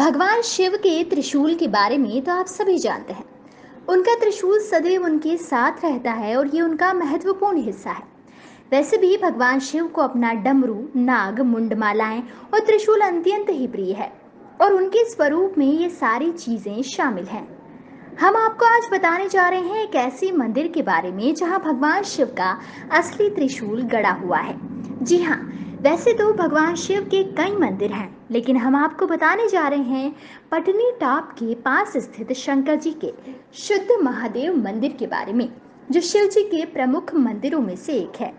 भगवान शिव के त्रिशूल के बारे में तो आप सभी जानते हैं। उनका त्रिशूल सदैव उनके साथ रहता है और ये उनका महत्वपूर्ण हिस्सा है। वैसे भी भगवान शिव को अपना डमरू, नाग, मुंडमालाएँ और त्रिशूल अत्यंत ही प्रिय है और उनके स्वरूप में ये सारी चीज़ें शामिल हैं। हम आपको आज बताने जा रहे हैं एक ऐसे मंदिर के बारे में जहाँ भगवान शिव का असली त्रिशूल गड़ा हुआ है। जी हाँ वैसे तो भगवान शिव के कई मंदिर हैं। लेकिन हम आपको बताने जा रहे हैं पटनी टॉप के पास स्थित शंकर जी के शुद्ध महादेव मंदिर के बारे में, जो शिव जी के प्रमुख मंदिरों में से एक है।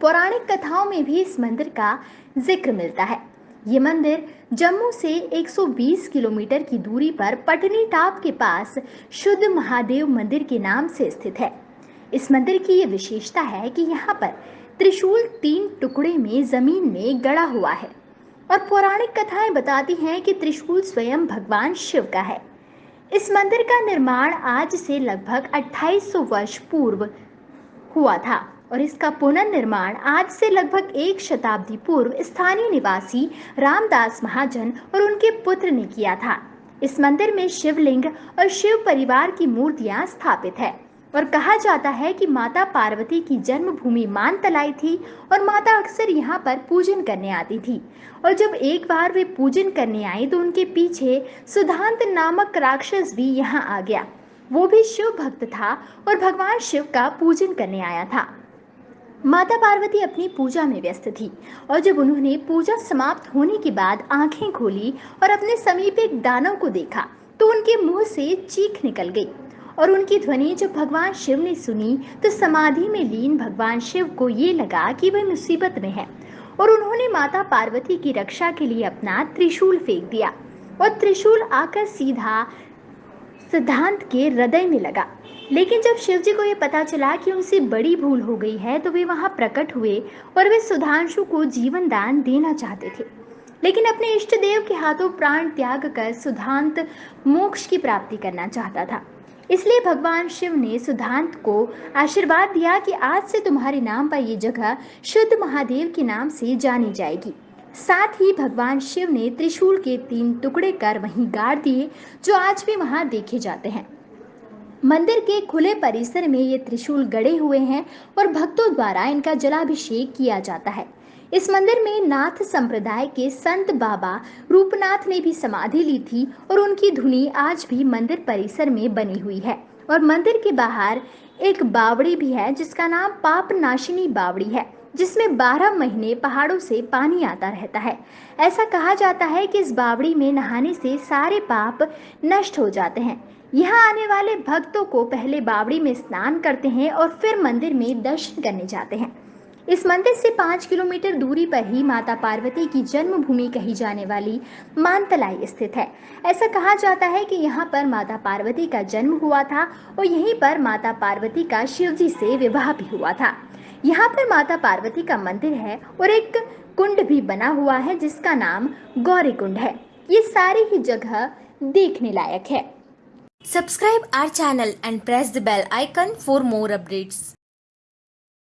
पौराणिक कथाओं में भी इस मंदिर का ज़िक्र मिलता है। ये मंदिर जम्मू से 120 किलोमीटर की दूरी पर पटनी टॉप के पास शुद्ध महादेव मंदिर के नाम से स्थित है। इस मंदिर की ये विशेषता है कि यहाँ पर त्रिशूल तीन टुकड़े में ज़मीन में गड़ा हुआ है। और पौराणिक कथाएँ बताती हैं कि त्रिशूल स्वयं भगवान शिव का है। इस मंदिर का निर्माण आज से लगभग 2800 वर्ष पूर्व हुआ था और इसका पुनर्निर्माण आज से लगभग एक शताब्दी पूर्व स्थानीय निवासी रामदास महाजन और उनके पुत्र ने किया था। इस मंदिर में शिवलिंग और शिव परिवार की मूर्तियाँ स्थापित है। और कहा जाता है कि माता पार्वती की जन्मभूमि मान तलाई थी और माता अक्सर यहाँ पर पूजन करने आती थी। और जब एक बार वे पूजन करने आई तो उनके पीछे सुधांत नामक राक्षस भी यहाँ आ गया। वो भी शिव भक्त था और भगवान शिव का पूजन करने आया था। माता पार्वती अपनी पूजा में व्यस्त थी और जब उन्होंने पूजा समाप्त होने के बाद आँखें खोली और अपने समीप एक दानव को देखा तो उनके मुँह से चीख निकल गई। और उनकी ध्वनि जब भगवान शिव ने सुनी तो समाधि में लीन भगवान शिव को ये लगा कि वह मुसीबत में है। और उन्होंने माता पार्वती की रक्षा के लिए अपना त्रिशूल फेंक दिया और त्रिशूल आकर सीधा सिद्धांत के हृदय में लगा। लेकिन जब शिव जी को यह पता चला कि उनसे बड़ी भूल हो गई है तो वे वहाँ प्रकट हुए और वे सुधांशु को जीवन दान देना चाहते थे। लेकिन अपने इष्ट देव के हाथों प्राण त्याग कर सुधांत मोक्ष की प्राप्ति करना चाहता था। इसलिए भगवान शिव ने सुधांत को आशीर्वाद दिया कि आज से तुम्हारे नाम पर ये जगह शुद्ध महादेव के नाम से जानी जाएगी। साथ ही भगवान शिव ने त्रिशूल के तीन टुकड़े कर वहीं गाड़ दिए, जो आज भी वहाँ देखे जाते हैं। मंदिर के खुले परिसर में ये त्रिशूल गड़े हुए हैं और भक्तों द्वारा इनका जलाभिषेक किया जाता है। इस मंदिर में नाथ संप्रदाय के संत बाबा रूपनाथ ने भी समाधि ली थी और उनकी धुनी आज भी मंदिर परिसर में बनी हुई है। और मंदिर के बाहर एक बावड़ी भी है, जिसका नाम पाप नाशिनी बावड़ी है, जिसमें 12 महीने पहाड़ों से पानी आता रहता है। ऐसा कहा जाता है कि इस बावड़ी में नहाने से सारे पाप नष्ट हो जाते हैं। यहाँ आने वाले भक्तों को पहले बावड़ी में स्नान करते हैं और फिर मंदिर में दर्शन करने जाते हैं। इस मंदिर से पाँच किलोमीटर दूरी पर ही माता पार्वती की जन्मभूमि कही जाने वाली मानतलाई स्थित है। ऐसा कहा जाता है कि यहाँ पर माता पार्वती का जन्म हुआ था और यहीं पर माता पार्वती का शिवजी से विवाह भी हुआ था। यहाँ पर माता पार्वती का मंदिर है और एक कुंड भी बना हुआ है जिसका नाम गौरी कुंड है। ये सारी ही जगह देखने लायक है। Subscribe our channel and press the bell icon for more updates.